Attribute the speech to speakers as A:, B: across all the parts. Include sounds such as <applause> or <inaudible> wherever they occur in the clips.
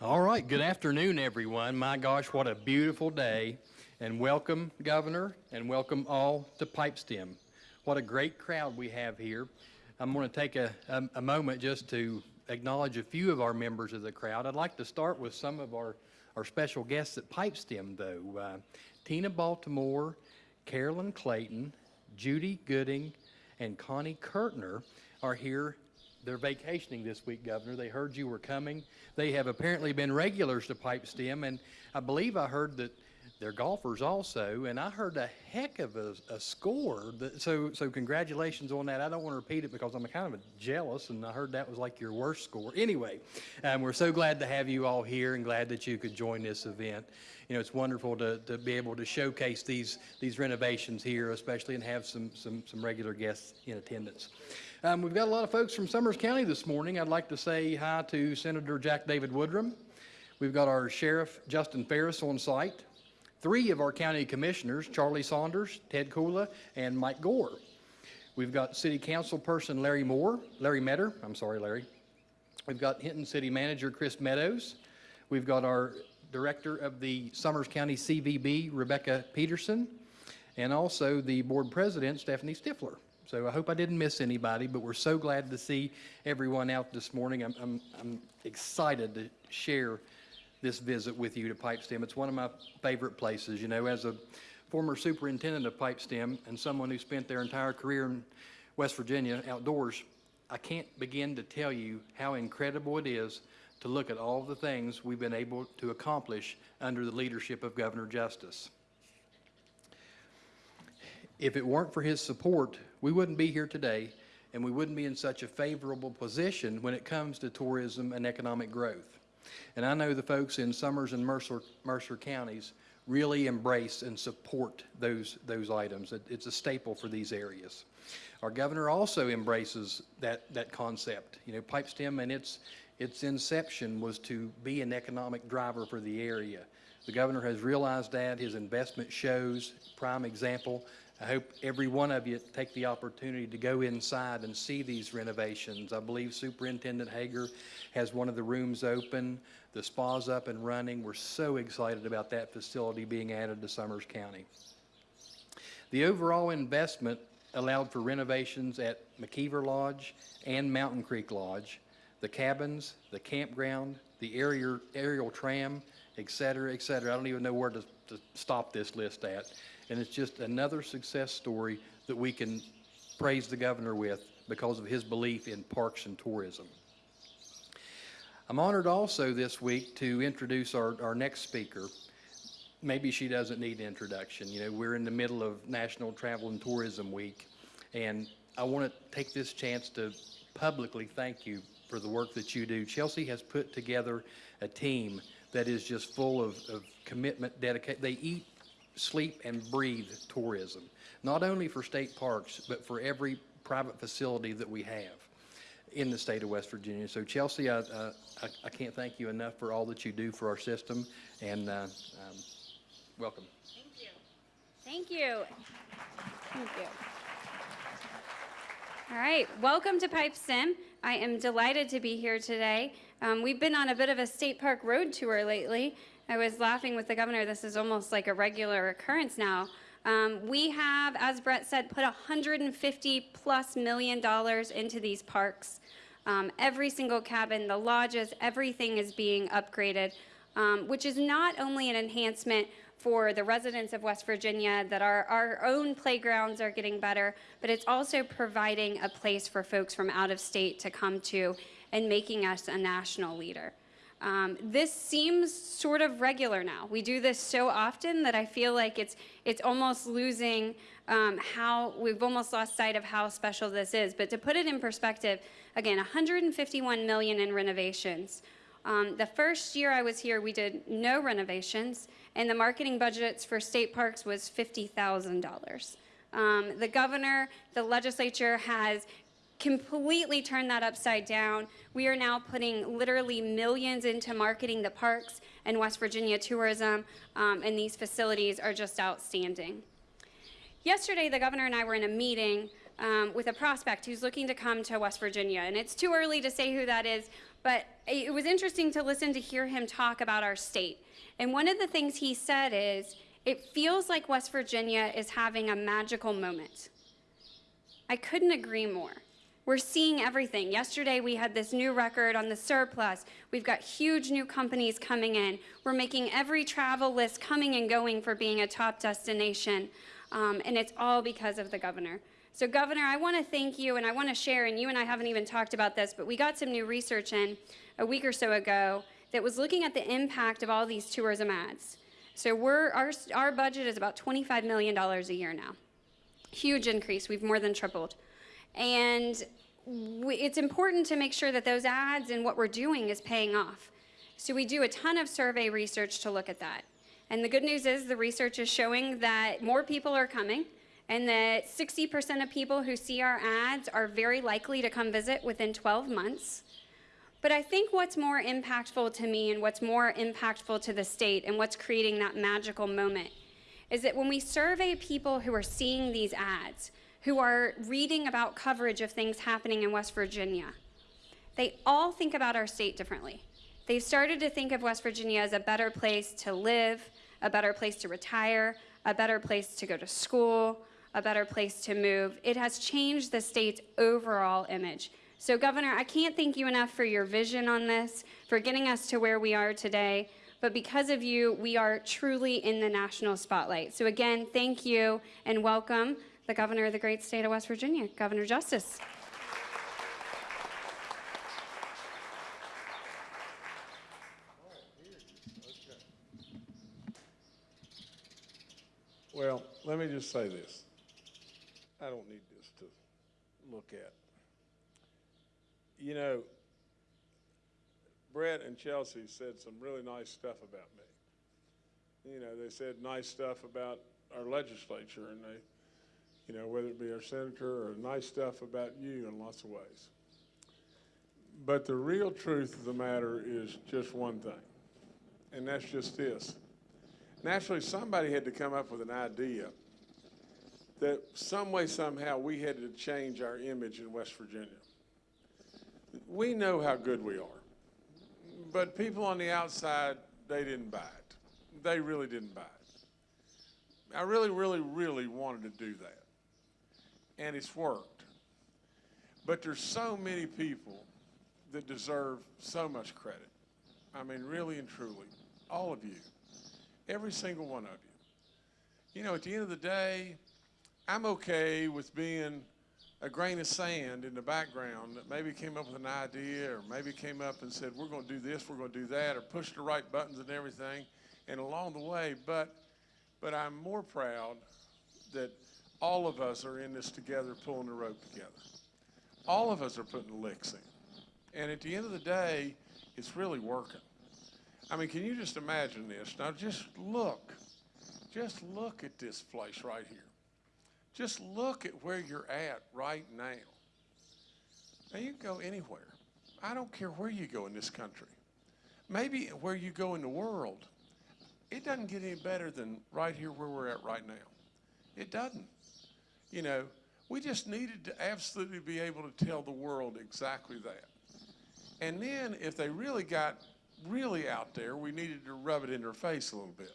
A: All right, good afternoon, everyone. My gosh, what a beautiful day. And welcome, Governor, and welcome all to Pipestem. What a great crowd we have here. I'm going to take a, a, a moment just to acknowledge a few of our members of the crowd. I'd like to start with some of our, our special guests at Pipestem, though. Uh, Tina Baltimore, Carolyn Clayton, Judy Gooding, and Connie Kurtner are here they're vacationing this week, Governor. They heard you were coming. They have apparently been regulars to Pipestem, and I believe I heard that they're golfers also, and I heard a heck of a, a score. That, so, so congratulations on that. I don't want to repeat it because I'm kind of jealous, and I heard that was like your worst score. Anyway, um, we're so glad to have you all here, and glad that you could join this event. You know, it's wonderful to, to be able to showcase these these renovations here, especially, and have some some some regular guests in attendance. Um, we've got a lot of folks from Summers County this morning. I'd like to say hi to Senator Jack David Woodrum. We've got our Sheriff Justin Ferris on site. Three of our county commissioners, Charlie Saunders, Ted Kula, and Mike Gore. We've got City Council person Larry Moore, Larry Metter, I'm sorry, Larry. We've got Hinton City Manager Chris Meadows. We've got our Director of the Summers County CVB, Rebecca Peterson, and also the Board President, Stephanie Stifler. So I hope I didn't miss anybody, but we're so glad to see everyone out this morning. I'm, I'm, I'm excited to share this visit with you to Pipestem. It's one of my favorite places. You know, as a former superintendent of Pipestem and someone who spent their entire career in West Virginia outdoors, I can't begin to tell you how incredible it is to look at all the things we've been able to accomplish under the leadership of Governor Justice. If it weren't for his support, we wouldn't be here today and we wouldn't be in such a favorable position when it comes to tourism and economic growth. And I know the folks in Summers and Mercer, Mercer counties really embrace and support those, those items. It, it's a staple for these areas. Our governor also embraces that, that concept. You know, Pipestem and its, its inception was to be an economic driver for the area. The governor has realized that. His investment shows, prime example, I hope every one of you take the opportunity to go inside and see these renovations. I believe Superintendent Hager has one of the rooms open. The spa's up and running. We're so excited about that facility being added to Summers County. The overall investment allowed for renovations at McKeever Lodge and Mountain Creek Lodge, the cabins, the campground, the aerial, aerial tram, et cetera, et cetera. I don't even know where to, to stop this list at. And it's just another success story that we can praise the governor with because of his belief in parks and tourism. I'm honored also this week to introduce our, our next speaker. Maybe she doesn't need an introduction. You know, we're in the middle of National Travel and Tourism Week, and I want to take this chance to publicly thank you for the work that you do. Chelsea has put together a team that is just full of, of commitment, dedication. They eat sleep and breathe tourism, not only for state parks, but for every private facility that we have in the state of West Virginia. So Chelsea, I, uh, I, I, can't thank you enough for all that you do for our system, and uh, um, welcome.
B: Thank you. Thank you. Thank you. All right, welcome to Pipestem. I am delighted to be here today. Um, we've been on a bit of a state park road tour lately, I was laughing with the governor. This is almost like a regular occurrence now. Um, we have, as Brett said, put 150 plus million dollars into these parks. Um, every single cabin, the lodges, everything is being upgraded, um, which is not only an enhancement for the residents of West Virginia that our, our own playgrounds are getting better, but it's also providing a place for folks from out of state to come to and making us a national leader. Um, this seems sort of regular now. We do this so often that I feel like it's it's almost losing um, how we've almost lost sight of how special this is. But to put it in perspective, again, 151 million in renovations. Um, the first year I was here, we did no renovations, and the marketing budgets for state parks was $50,000. Um, the governor, the legislature has completely turned that upside down. We are now putting literally millions into marketing the parks and West Virginia tourism, um, and these facilities are just outstanding. Yesterday, the governor and I were in a meeting um, with a prospect who's looking to come to West Virginia, and it's too early to say who that is, But it was interesting to listen to hear him talk about our state. And one of the things he said is, it feels like West Virginia is having a magical moment. I couldn't agree more. We're seeing everything. Yesterday, we had this new record on the surplus. We've got huge new companies coming in. We're making every travel list coming and going for being a top destination. Um, and it's all because of the governor. So, Governor, I want to thank you and I want to share, and you and I haven't even talked about this, but we got some new research in a week or so ago that was looking at the impact of all these tourism ads. So, our, our budget is about $25 million a year now huge increase. We've more than tripled. And we, it's important to make sure that those ads and what we're doing is paying off. So we do a ton of survey research to look at that. And the good news is the research is showing that more people are coming and that 60% of people who see our ads are very likely to come visit within 12 months. But I think what's more impactful to me and what's more impactful to the state and what's creating that magical moment is that when we survey people who are seeing these ads, who are reading about coverage of things happening in West Virginia, they all think about our state differently. They've started to think of West Virginia as a better place to live, a better place to retire, a better place to go to school, a better place to move. It has changed the state's overall image. So, Governor, I can't thank you enough for your vision on this, for getting us to where we are today but because of you, we are truly in the national spotlight. So again, thank you and welcome the governor of the great state of West Virginia, Governor Justice.
C: Well, let me just say this. I don't need this to look at. You know, Brett and Chelsea said some really nice stuff about me. You know, they said nice stuff about our legislature and they, you know, whether it be our senator or nice stuff about you in lots of ways. But the real truth of the matter is just one thing, and that's just this. Naturally, somebody had to come up with an idea that some way, somehow, we had to change our image in West Virginia. We know how good we are but people on the outside, they didn't buy it. They really didn't buy it. I really, really, really wanted to do that. And it's worked. But there's so many people that deserve so much credit. I mean, really and truly, all of you, every single one of you. You know, at the end of the day, I'm okay with being a grain of sand in the background that maybe came up with an idea or maybe came up and said, we're going to do this, we're going to do that, or push the right buttons and everything, and along the way, but, but I'm more proud that all of us are in this together, pulling the rope together. All of us are putting the licks in. And at the end of the day, it's really working. I mean, can you just imagine this? Now just look, just look at this place right here. Just look at where you're at right now. Now, you can go anywhere. I don't care where you go in this country. Maybe where you go in the world. It doesn't get any better than right here where we're at right now. It doesn't. You know, we just needed to absolutely be able to tell the world exactly that. And then if they really got really out there, we needed to rub it in their face a little bit.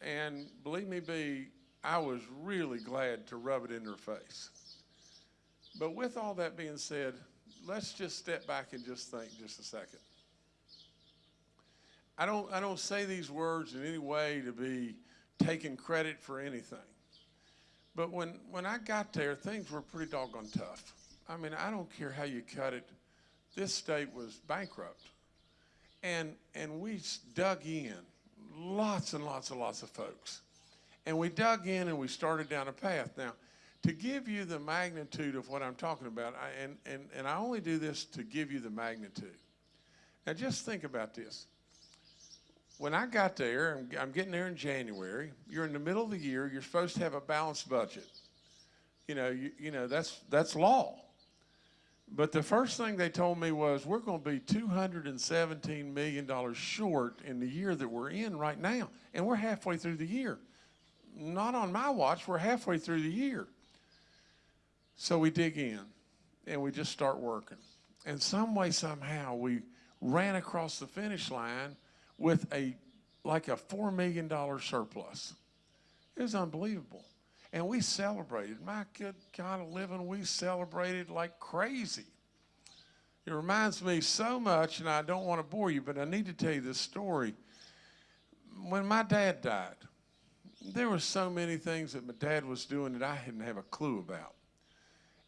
C: And believe me, be I was really glad to rub it in their face. But with all that being said, let's just step back and just think just a second. I don't, I don't say these words in any way to be taking credit for anything. But when, when I got there, things were pretty doggone tough. I mean, I don't care how you cut it. This state was bankrupt. And, and we dug in, lots and lots and lots of folks. And we dug in and we started down a path. Now, to give you the magnitude of what I'm talking about, I, and, and, and I only do this to give you the magnitude. Now, just think about this. When I got there, I'm, I'm getting there in January, you're in the middle of the year, you're supposed to have a balanced budget. You know, you, you know that's, that's law. But the first thing they told me was, we're going to be $217 million short in the year that we're in right now. And we're halfway through the year not on my watch. We're halfway through the year. So we dig in and we just start working. And some way, somehow, we ran across the finish line with a like a four million dollar surplus. It was unbelievable. And we celebrated. My good God of living, we celebrated like crazy. It reminds me so much, and I don't want to bore you, but I need to tell you this story. When my dad died, there were so many things that my dad was doing that I didn't have a clue about.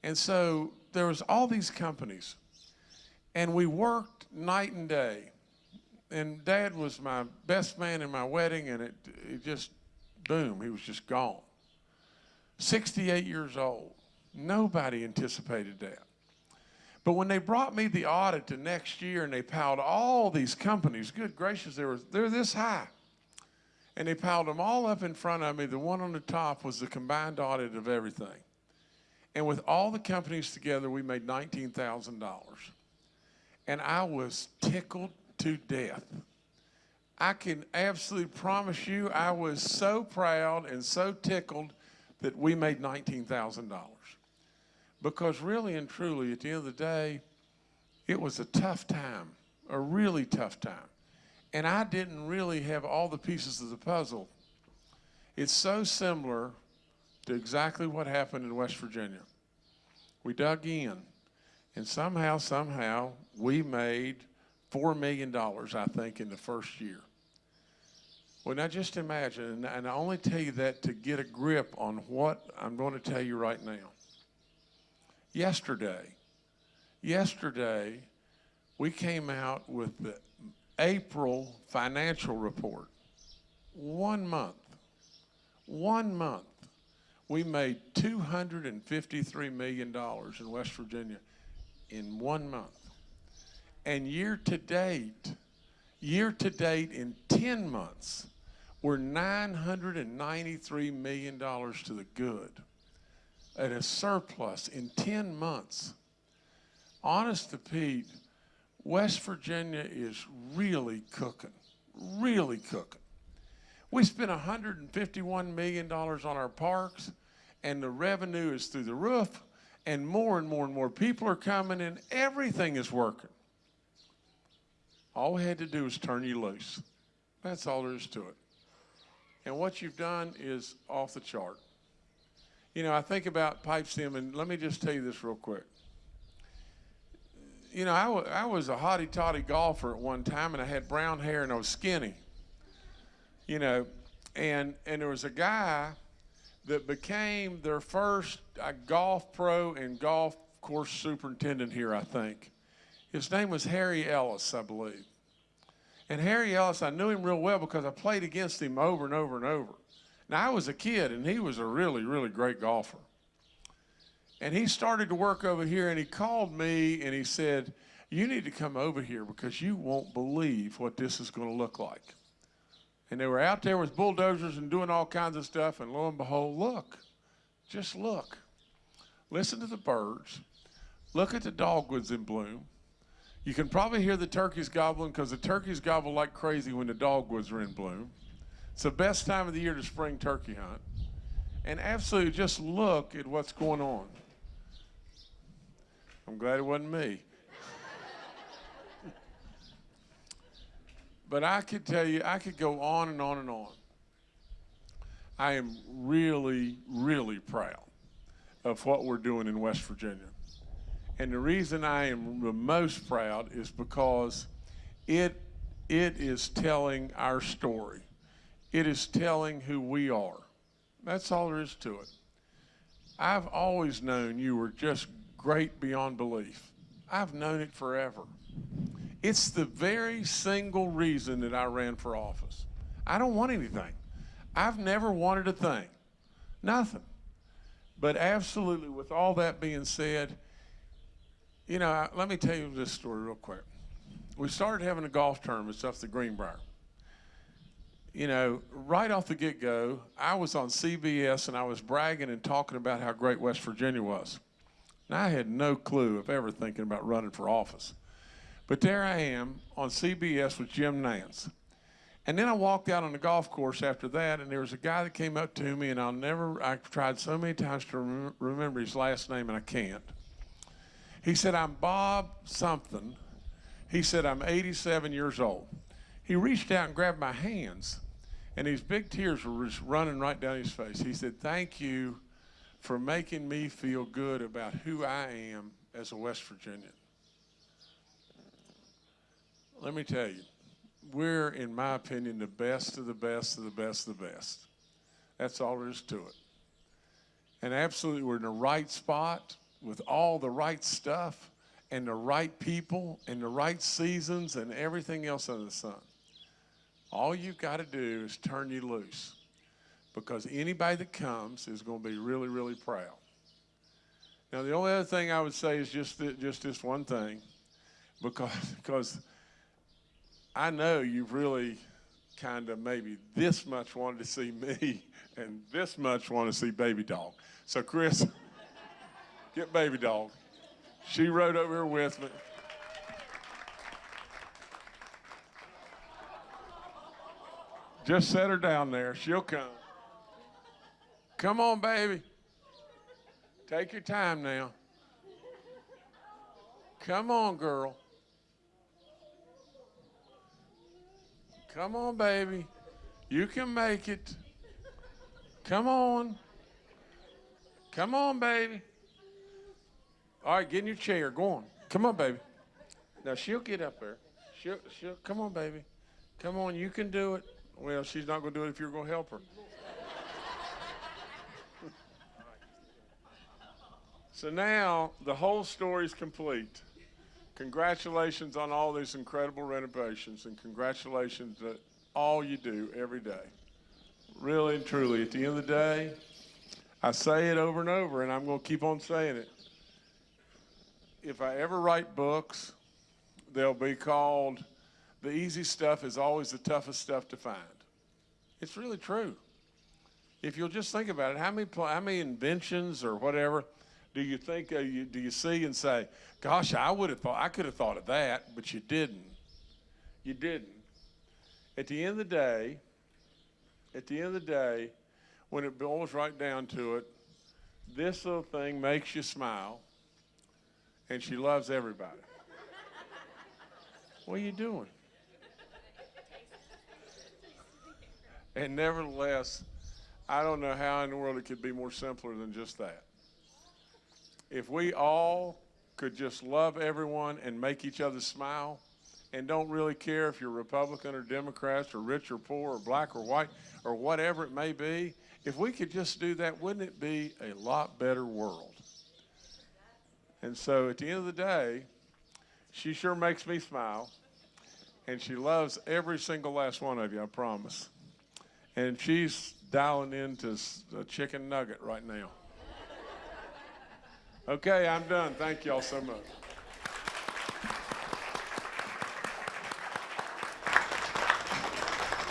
C: And so there was all these companies, and we worked night and day. And dad was my best man in my wedding, and it, it just, boom, he was just gone. 68 years old. Nobody anticipated that. But when they brought me the audit the next year and they piled all these companies, good gracious, they were, they're this high. And they piled them all up in front of me. The one on the top was the combined audit of everything. And with all the companies together, we made $19,000. And I was tickled to death. I can absolutely promise you, I was so proud and so tickled that we made $19,000. Because really and truly, at the end of the day, it was a tough time, a really tough time. And I didn't really have all the pieces of the puzzle. It's so similar to exactly what happened in West Virginia. We dug in, and somehow, somehow, we made $4 million, I think, in the first year. Well, now just imagine, and- I only tell you that to get a grip on what I'm going to tell you right now. Yesterday, yesterday, we came out with the April financial report. One month, one month, we made $253 million in West Virginia in one month. And year to date, year to date in 10 months, we're $993 million to the good at a surplus in 10 months. Honest to Pete, West Virginia is really cooking, really cooking. We spent $151 million on our parks, and the revenue is through the roof, and more and more and more people are coming, and everything is working. All we had to do was turn you loose. That's all there is to it. And what you've done is off the chart. You know, I think about Pipestem, and let me just tell you this real quick. You know, I I was a hotty toddy golfer at one time, and I had brown hair and I was skinny. You know, and and there was a guy that became their first uh, golf pro and golf course superintendent here, I think. His name was Harry Ellis, I believe. And Harry Ellis, I knew him real well because I played against him over and over and over. Now, I was a kid, and he was a really, really great golfer. And he started to work over here, and he called me and he said, You need to come over here because you won't believe what this is going to look like. And they were out there with bulldozers and doing all kinds of stuff, and lo and behold, look, just look. Listen to the birds. Look at the dogwoods in bloom. You can probably hear the turkeys gobbling because the turkeys gobble like crazy when the dogwoods are in bloom. It's the best time of the year to spring turkey hunt. And absolutely just look at what's going on. I'm glad it wasn't me. <laughs> but I could tell you, I could go on and on and on. I am really, really proud of what we're doing in West Virginia. And the reason I am the most proud is because it, it is telling our story. It is telling who we are. That's all there is to it. I've always known you were just great beyond belief. I've known it forever. It's the very single reason that I ran for office. I don't want anything. I've never wanted a thing. Nothing. But absolutely, with all that being said, you know, let me tell you this story real quick. We started having a golf tournament up the Greenbrier. You know, right off the get go, I was on CBS and I was bragging and talking about how great West Virginia was. And I had no clue of ever thinking about running for office. But there I am on CBS with Jim Nantz. And then I walked out on the golf course after that, and there was a guy that came up to me, and I'll never, I've tried so many times to rem- remember his last name, and I can't. He said, I'm Bob something. He said, I'm 87 years old. He reached out and grabbed my hands, and these big tears were just running right down his face. He said, Thank you for making me feel good about who I am as a West Virginian. Let me tell you, we're, in my opinion, the best of the best of the best of the best. That's all there is to it. And absolutely, we're in the right spot with all the right stuff and the right people and the right seasons and everything else under the sun. All you've got to do is turn you loose because anybody that comes is going to be really, really proud. Now, the only other thing I would say is just, th- just this one thing because, <laughs> because I know you've really kind of maybe this much wanted to see me <laughs> and this much want to see Baby Dog. So, Chris, <laughs> get Baby Dog. She rode over here with me. Just set her down there. She'll come. Come on, baby. Take your time now. Come on, girl. Come on, baby. You can make it. Come on. Come on, baby. All right, get in your chair. Go on. Come on, baby. Now she'll get up there. She'll, she'll. Come on, baby. Come on. You can do it. Well, she's not going to do it if you're going to help her. <laughs> so now the whole story is complete. Congratulations on all these incredible renovations, and congratulations to all you do every day. Really and truly, at the end of the day, I say it over and over, and I'm going to keep on saying it. If I ever write books, they'll be called The Easy Stuff is Always the Toughest Stuff to Find. It's really true. If you'll just think about it, how many, how many inventions or whatever do you think uh, you, do you see and say, "Gosh, I would have thought I could have thought of that," but you didn't. You didn't. At the end of the day, at the end of the day, when it boils right down to it, this little thing makes you smile, and she loves everybody. what are you doing? And nevertheless, I don't know how in the world it could be more simpler than just that. If we all could just love everyone and make each other smile and don't really care if you're Republican or Democrats or rich or poor or black or white or whatever it may be, if we could just do that, wouldn't it be a lot better world? And so at the end of the day, she sure makes me smile and she loves every single last one of you, I promise. And she's dialing into a chicken nugget right now. Okay, I'm done. Thank y'all so much.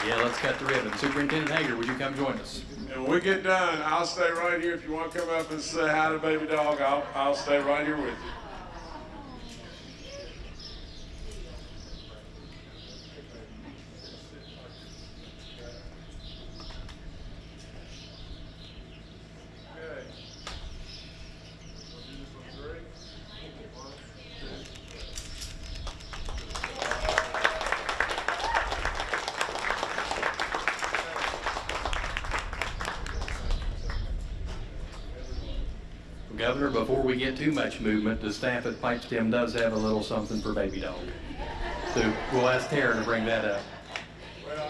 A: Yeah, let's cut the ribbon. Superintendent Hager, would you come join us?
C: And when we get done, I'll stay right here. If you want to come up and say hi to baby dog, I'll, I'll stay right here with you.
A: Governor, before we get too much movement, the staff at Pipestem does have a little something for Baby Dog. So we'll ask Tara to bring that up.
C: Well.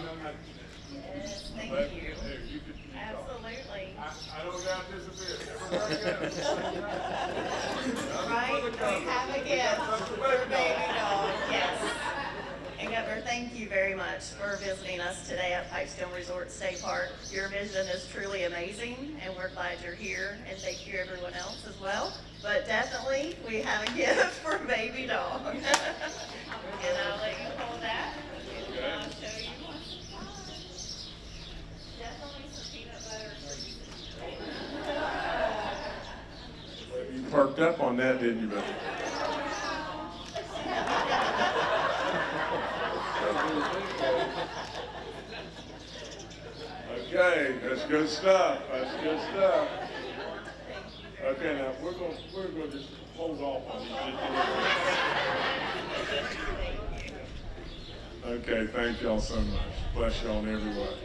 D: Yes, thank
C: But,
D: you.
C: hey, you.
D: Absolutely.
C: I, I don't doubt this a bit.
D: Right, we have a gift for baby dog, yes. And Governor, thank you very much for visiting us today at Pipestem Resort State Park. Your vision is truly amazing, and we're glad you're here, and thank you everyone else as well. But definitely, we have a <laughs> gift for baby dog. <laughs> And I'll let you hold that, I'll show you. Definitely some peanut butter you.
C: Perked up on that, didn't you? Okay, good stuff. That's good stuff. Okay, now we're going, we're going to just hold off on these. Okay, thank y'all so much. Bless y'all in every way.